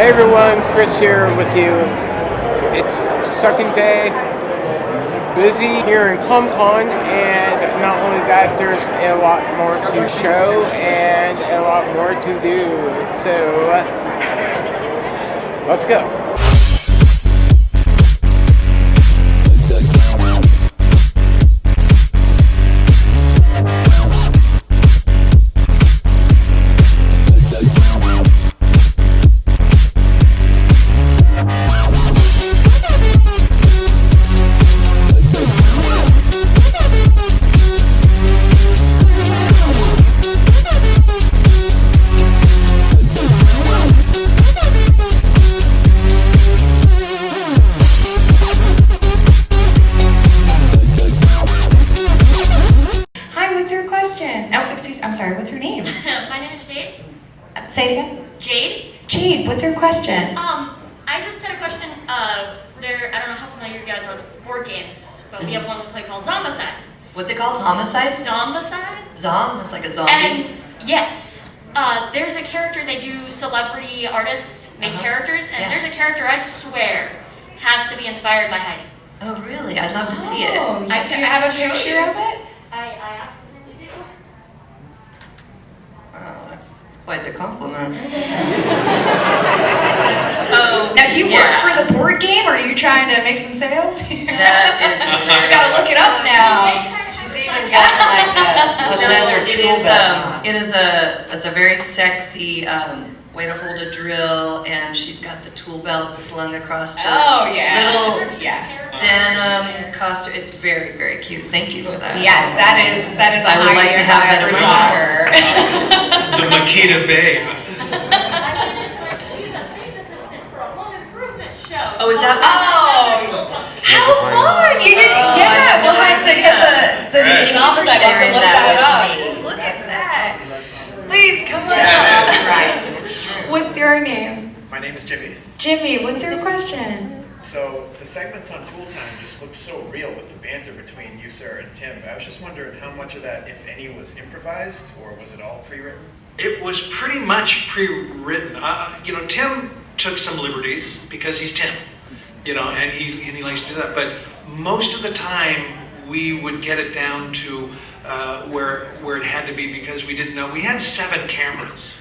Hey everyone, Chris here with you. It's second day, busy here in Comic Con, and not only that, there's a lot more to show and a lot more to do. So, uh, let's go. What's it called? Homicide? Zombicide? Zom? It's like a zombie? And yes, uh, there's a character, they do celebrity artists make uh -huh. characters, and yeah. there's a character I swear has to be inspired by Heidi. Oh, really? I'd love to oh, see it. Oh, I, do you have a picture of it? I, I absolutely do. Oh, that's quite the compliment. oh, now do you yeah. work for the board game, or are you trying to make some sales? that is. we gotta look it up now. She's got like a, a leather tool belt. Um, it is a it's a very sexy. Um, way to hold a drill, and she's got the tool belt slung across her oh, yeah. little yeah. denim costume. It's very, very cute. Thank you for that. Yes, that is that is. I would like to have that in my house. the Makita Babe. I think it's like he's a saint assistant for a home improvement show. Oh, is that? Oh, how fun! You did, oh, yeah. We'll have to get the the right. office. I have to look that, that up. Look at that. Please come on yeah, Right. What's your name? My name is Jimmy. Jimmy, what's your question? So the segments on Tool Time just look so real with the banter between you, sir, and Tim. I was just wondering how much of that, if any, was improvised or was it all pre-written? It was pretty much pre-written. Uh, you know, Tim took some liberties because he's Tim, you know, and he and he likes to do that. But most of the time, we would get it down to uh, where where it had to be because we didn't know. We had seven cameras.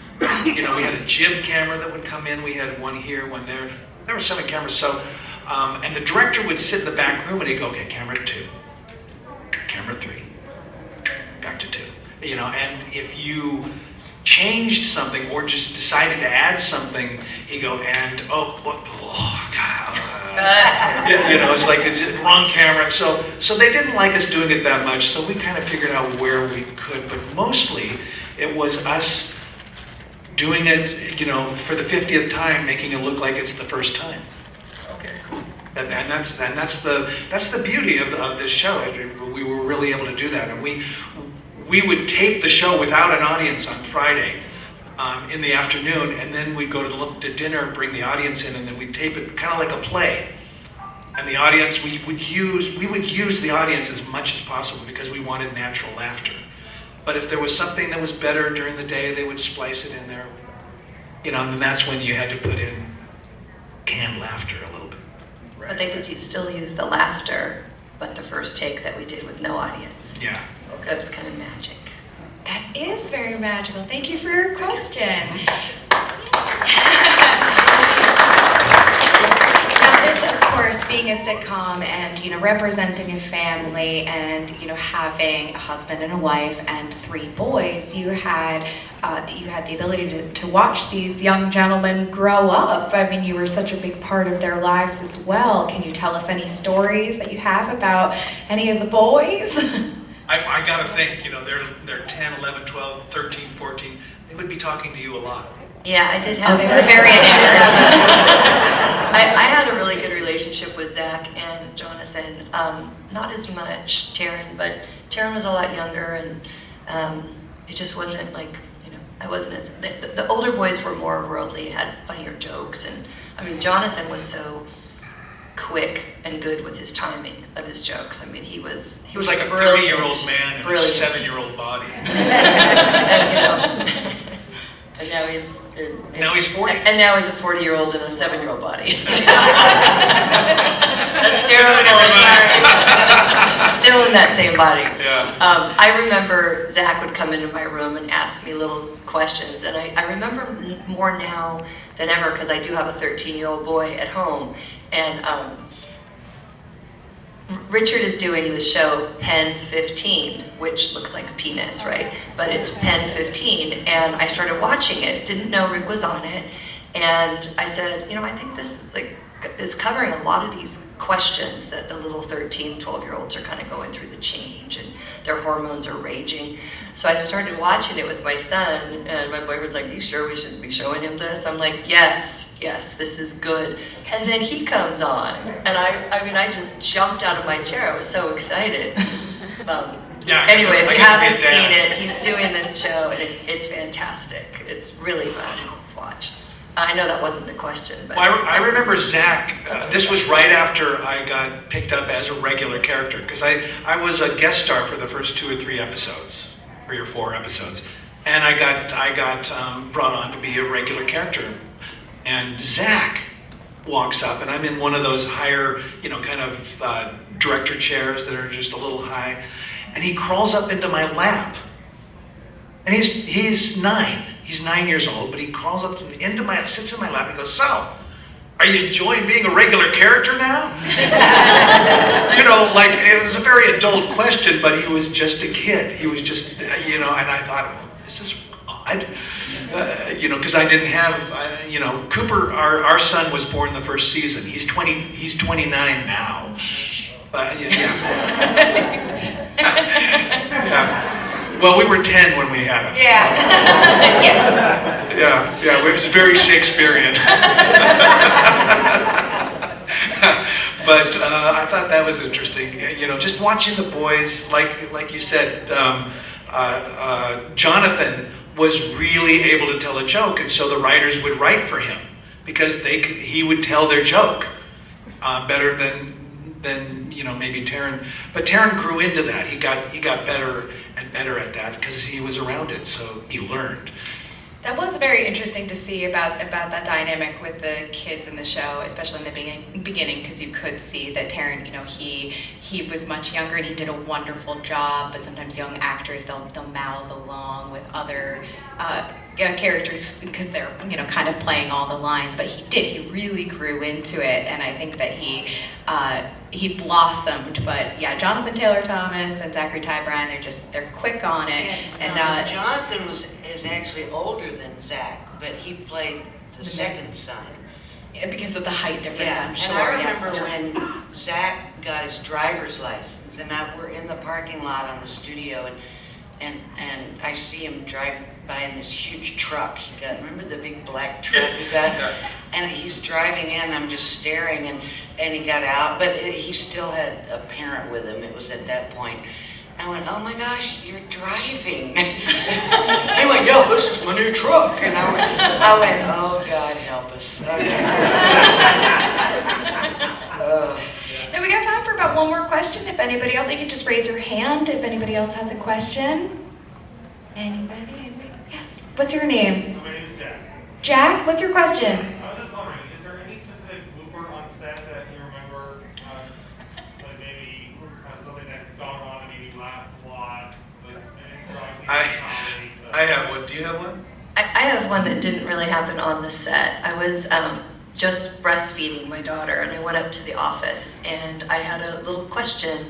you know, we had a jib camera that would come in. We had one here, one there. There were seven cameras. So, um, and the director would sit in the back room and he'd go, okay, camera two, camera three, back to two. You know, and if you changed something or just decided to add something, he'd go, and oh, what, oh you know, it's like it's wrong camera. So, so they didn't like us doing it that much. So we kind of figured out where we could, but mostly it was us doing it, you know, for the 50th time, making it look like it's the first time. Okay, cool. And, and that's and that's the that's the beauty of, of this show. We were really able to do that, and we we would tape the show without an audience on Friday um, in the afternoon, and then we'd go to, to dinner, bring the audience in, and then we'd tape it kind of like a play. And the audience, we would use we would use the audience as much as possible because we wanted natural laughter. But if there was something that was better during the day, they would splice it in there. You know, and that's when you had to put in canned laughter a little bit. Right. But they could use, still use the laughter, but the first take that we did with no audience. Yeah. Okay. That's kind of magic. That is very magical. Thank you for your question. of course, being a sitcom and, you know, representing a family and, you know, having a husband and a wife and three boys, you had, uh, you had the ability to, to watch these young gentlemen grow up. I mean, you were such a big part of their lives as well. Can you tell us any stories that you have about any of the boys? I, I got to think, you know, they're, they're 10, 11, 12, 13, 14. They would be talking to you a lot. Yeah, I did have. Oh, they were very I, I had a really good relationship with Zach and Jonathan. Um, not as much Taran, but Taran was a lot younger, and um, it just wasn't like you know I wasn't as the, the older boys were more worldly, had funnier jokes, and I mean Jonathan was so quick and good with his timing of his jokes. I mean, he was he was like a thirty-year-old man in brilliant. a seven-year-old body. and you know, and now he's And- Now he's 40. And now he's a 40 year old in a seven year old body. That's terrible. Sorry. Still in that same body. Yeah. Um, I remember Zach would come into my room and ask me little questions, and I, I remember more now than ever because I do have a 13 year old boy at home. And um, Richard is doing the show Pen 15, which looks like a penis, right? But it's Pen 15, and I started watching it. Didn't know Rick was on it, and I said, you know, I think this is like is covering a lot of these questions that the little 13, 12 year olds are kind of going through the change and their hormones are raging. So I started watching it with my son, and my boyfriend's like, "You sure we should be showing him this?" I'm like, "Yes, yes, this is good." And then he comes on, and I, I mean, I just jumped out of my chair. I was so excited. Um, Yeah, anyway, if you haven't seen it, he's doing this show, and it's it's fantastic. It's really fun to watch. I know that wasn't the question, but Well, I, I remember Zach. Uh, this was right after I got picked up as a regular character because I, I was a guest star for the first two or three episodes, three or four episodes, and I got I got um, brought on to be a regular character. And Zach walks up, and I'm in one of those higher, you know, kind of uh, director chairs that are just a little high, and he crawls up into my lap. And he's he's nine. He's nine years old, but he crawls up to, into my sits in my lap and goes, "So, are you enjoying being a regular character now?" you know, like it was a very adult question, but he was just a kid. He was just, you know, and I thought, this is odd. Uh, you know, because I didn't have, uh, you know, Cooper, our, our son was born the first season. He's 20, he's 29 now. But yeah. yeah. Well, we were 10 when we had him. yeah, yes. Yeah, yeah, it was very Shakespearean. but uh, I thought that was interesting. You know, just watching the boys, like like you said, um, uh, uh, Jonathan was really able to tell a joke, and so the writers would write for him because they could, he would tell their joke uh, better than than you know maybe Taran. But Taran grew into that. He got he got better and better at that because he was around it, so he learned. That was very interesting to see about about that dynamic with the kids in the show, especially in the beginning, beginning, because you could see that Taran, you know, he he was much younger and he did a wonderful job. But sometimes young actors they'll they'll mouth along with other uh, yeah, characters because they're you know kind of playing all the lines. But he did he really grew into it, and I think that he uh, he blossomed. But yeah, Jonathan Taylor Thomas and Zachary Ty Bryan, they're just they're quick on it, and um, uh, Jonathan was is actually older than Zach, but he played the second son. because of the height difference, Yeah, I'm sure. and I yes. remember when Zach got his driver's license, and I, we're in the parking lot on the studio, and and and I see him drive by in this huge truck he got. Remember the big black truck he got? Yeah. And he's driving in. I'm just staring, and and he got out, but it, he still had a parent with him. It was at that point. I went, oh my gosh, you're driving. he went, yo, this is my new truck. And I went, I went oh God help us. Okay. Uh, Now we got time for about one more question. If anybody else, you can just raise your hand if anybody else has a question. Anybody? Anybody? Yes. What's your name? My name is Jack. Jack. What's your question? I was just wondering, is there any specific blooper on set that you remember, uh, like maybe uh, something that's gone wrong and maybe laughed a lot, like any drawing I- comedy? so- I have one. Do you have one? I, I have one that didn't really happen on the set. I was um, just breastfeeding my daughter, and I went up to the office, and I had a little question.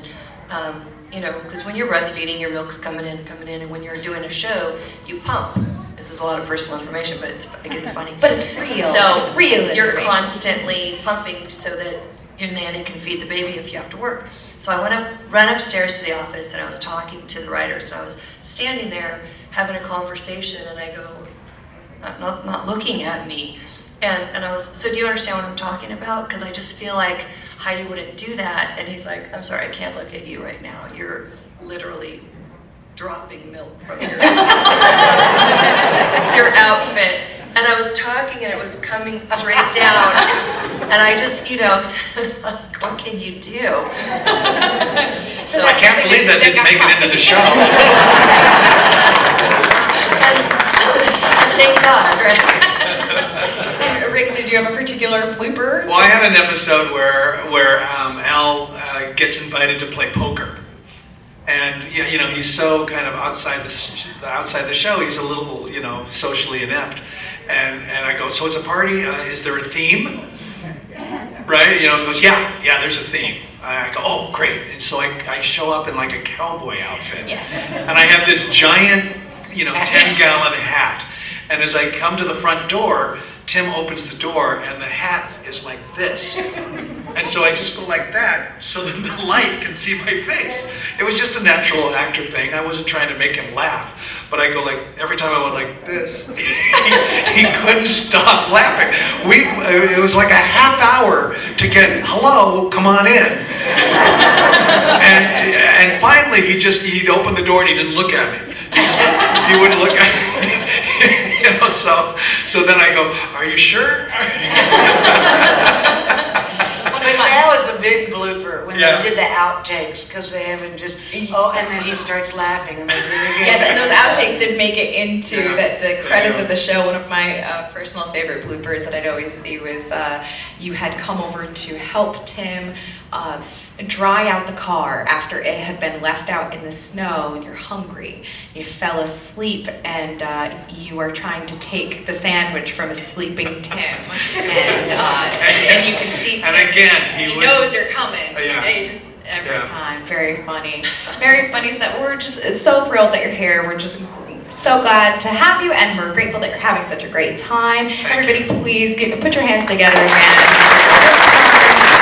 Um, you know, because when you're breastfeeding, your milk's coming in, coming in, and when you're doing a show, you pump. This is a lot of personal information, but it's it gets funny. But it's real. So it's real. you're constantly pumping so that your nanny can feed the baby if you have to work. So I went up, ran upstairs to the office, and I was talking to the writers. And I was standing there having a conversation, and I go, not, not, not looking at me. And, and I was, so do you understand what I'm talking about? Because I just feel like Heidi wouldn't do that. And he's like, I'm sorry, I can't look at you right now. You're literally dropping milk from your, your outfit. And I was talking and it was coming straight down. And I just, you know, what can you do? So I can't believe that didn't make it into the show. And, thank God, right? Rick, did you have a particular blooper? Well, I had an episode where where um, Al uh, gets invited to play poker, and yeah, you know he's so kind of outside the outside the show. He's a little you know socially inept, and and I go, so it's a party. Uh, is there a theme? Right? You know, he goes, yeah, yeah. There's a theme. I go, oh, great. And so I, I show up in like a cowboy outfit. Yes. And I have this giant, you know, 10 gallon hat. And as I come to the front door, Tim opens the door and the hat is like this. And so I just go like that so that the light can see my face. It was just a natural actor thing. I wasn't trying to make him laugh. But I go like, every time I went like this, he, he couldn't stop laughing. We, it was like a half hour to get, hello, come on in. And, and finally he just, he'd open the door and he didn't look at me. He just, he wouldn't look at me. you know, so, so then I go, are you sure? But that was a big blooper when Yeah. they did the outtakes because they haven't just oh, and then he starts laughing and they do it again. Yes, and those outtakes did make it into Yeah. the, the credits you of the show. One of my uh, personal favorite bloopers that I'd always see was uh, you had come over to help Tim uh, dry out the car after it had been left out in the snow and you're hungry. You fell asleep and uh, you are trying to take the sandwich from a sleeping Tim. And, uh, and, and you can see Tim. And again, he he would- knows you're coming. Uh, yeah. He just every Yeah. time. Very funny. Very funny stuff. We're just so thrilled that you're here. We're just so glad to have you, and we're grateful that you're having such a great time. Everybody, please give, put your hands together again.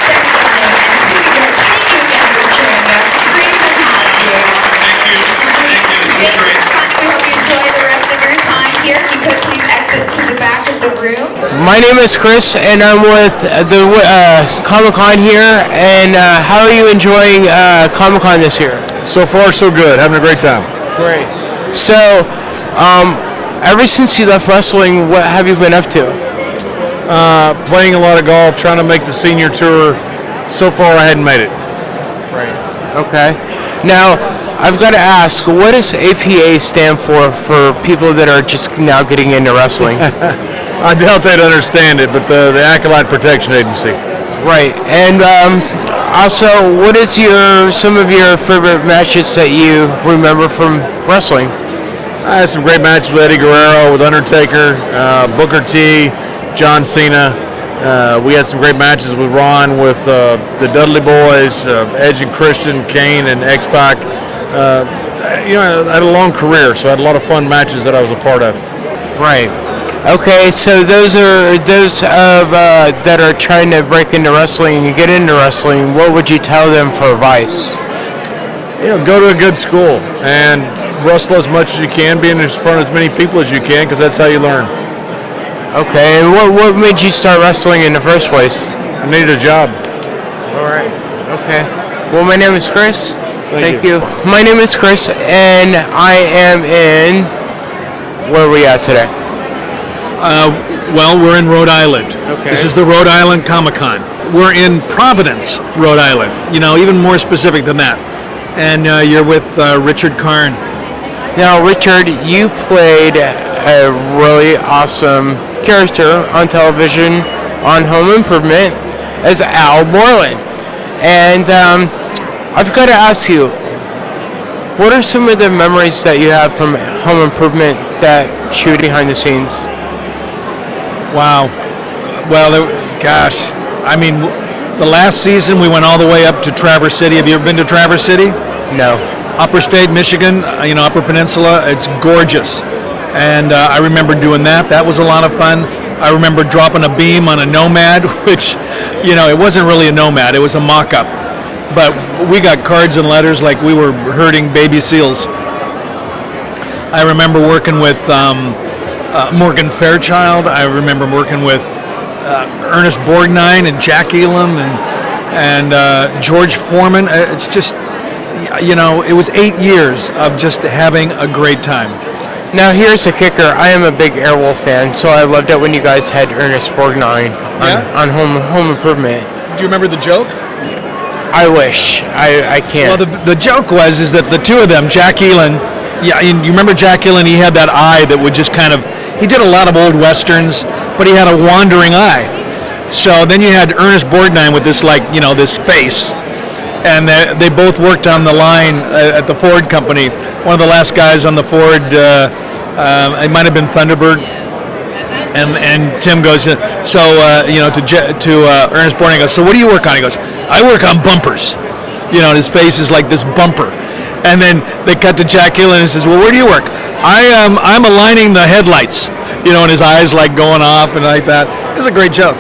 Thank you, thank you again for joining us. Great to have you. Thank you. Thank you. This is Thank you great. for coming. We hope you enjoy the rest of your time here. If you could please exit to the back of the room. My name is Chris, and I'm with the uh, Comic Con here. And uh, how are you enjoying uh, Comic Con this year? So far, so good. Having a great time. Great. So, um, ever since you left wrestling, what have you been up to? Uh, playing a lot of golf, trying to make the senior tour. So far, I hadn't made it. Right. Okay. Now, I've got to ask, what does APA stand for for people that are just now getting into wrestling? I doubt they'd understand it, but the, the Acolyte Protection Agency. right. And um, also, what is your some of your favorite matches that you remember from wrestling? I had some great matches with Eddie Guerrero, with Undertaker, uh, Booker T, John Cena. Uh, we had some great matches with Ron, with uh, the Dudley Boys, uh, Edge and Christian, Kane and X Pac. Uh, you know, I had a long career, so I had a lot of fun matches that I was a part of. Right. Okay, so those are those of uh, that are trying to break into wrestling and get into wrestling. What would you tell them for advice? you know, go to a good school and wrestle as much as you can, be in front of as many people as you can, because that's how you learn. Okay, and what what made you start wrestling in the first place? I needed a job. All right. Okay. Well, my name is Chris. Thank you. My name is Chris, and I am in. Where are we at today? Uh, well, we're in Rhode Island. Okay. This is the Rhode Island Comic Con. We're in Providence, Rhode Island. You know, even more specific than that. And uh, you're with uh, Richard Karn. Now, Richard, you played a really awesome character on television on Home Improvement as Al Borland. And um, I've got to ask you, what are some of the memories that you have from Home Improvement that shoot behind the scenes? Wow. Well, gosh, I mean, the last season we went all the way up to Traverse City. Have you ever been to Traverse City? No. Upper State, Michigan, uh, you know, Upper Peninsula. It's gorgeous. And uh, I remember doing that. That was a lot of fun. I remember dropping a beam on a Nomad, which, you know, it wasn't really a Nomad, it was a mock up. But we got cards and letters like we were herding baby seals. I remember working with um, uh, Morgan Fairchild. I remember working with uh, Ernest Borgnine and Jack Elam and and uh, George Foreman. Uh, It's just, you know, it was eight years of just having a great time. Now, here's the kicker. I am a big Airwolf fan, so I loved it when you guys had Ernest Borgnine on, Yeah? on Home Home Improvement. Do you remember the joke? I wish. I, I can't. Well, the, the joke was is that the two of them, Jack Elam, yeah, and you remember Jack Elam? He had that eye that would just kind of. He did a lot of old westerns, but he had a wandering eye. So then you had Ernest Borgnine with this like you know this face, and they, they both worked on the line uh, at the Ford company. One of the last guys on the Ford, uh, um, it might have been Thunderbird, and and Tim goes, uh, so uh, you know to to uh, Ernest Borgnine goes, so what do you work on? He goes, I work on bumpers. You know, his face is like this bumper. And then they cut to Jack Hill and he says, well, where do you work? I am I'm aligning the headlights. You know, and his eyes like going off and like that. It's a great joke.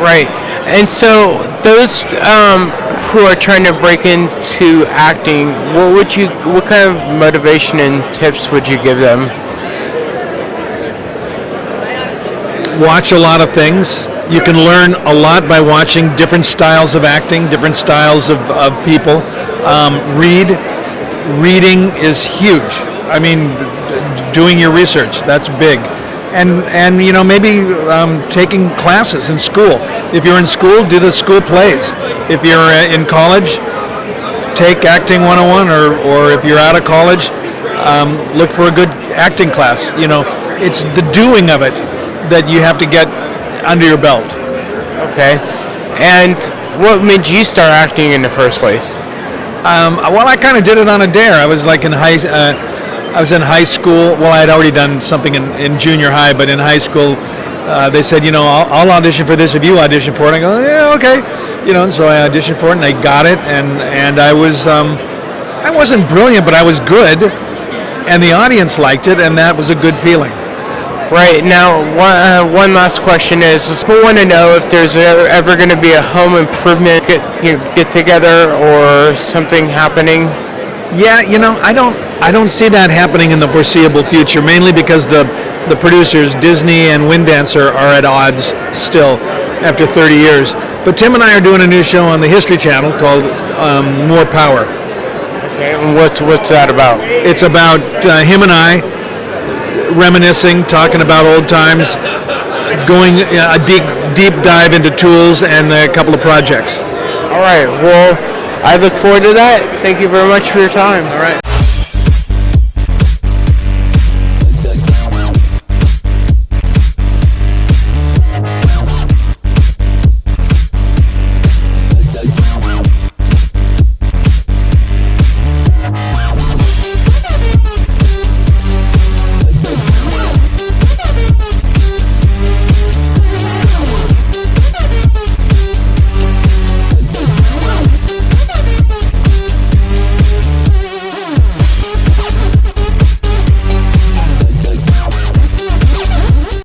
Right. And so those um, who are trying to break into acting, what would you what kind of motivation and tips would you give them? watch a lot of things. You can learn a lot by watching different styles of acting, different styles of, of people. Um, read. Reading is huge. I mean, doing your research, that's big. And, and you know, maybe um, taking classes in school. If you're in school, do the school plays. If you're uh, in college, take acting 101 or, or if you're out of college um, look for a good acting class you know it's the doing of it that you have to get under your belt Okay. And what made you start acting in the first place? Um, well i kind of did it on a dare i was like in high uh, i was in high school well i had already done something in, in junior high but in high school uh, they said, you know, I'll, I'll audition for this if you audition for it. I go, yeah, okay, you know. So I auditioned for it, and I got it, and and I was, um, I wasn't brilliant, but I was good, and the audience liked it, and that was a good feeling. Right now, one, uh, one last question is: is we want to know if there's ever, ever going to be a home improvement get, you know, get together or something happening. Yeah, you know, I don't, I don't see that happening in the foreseeable future. Mainly because the, the producers, Disney and Wind Dancer, are at odds still after 30 years. But Tim and I are doing a new show on the History Channel called um, More Power. Okay, and what's what's that about? It's about uh, him and I reminiscing, talking about old times, going uh, a deep deep dive into tools and a couple of projects. All right. Well, I look forward to that. Thank you very much for your time. All right.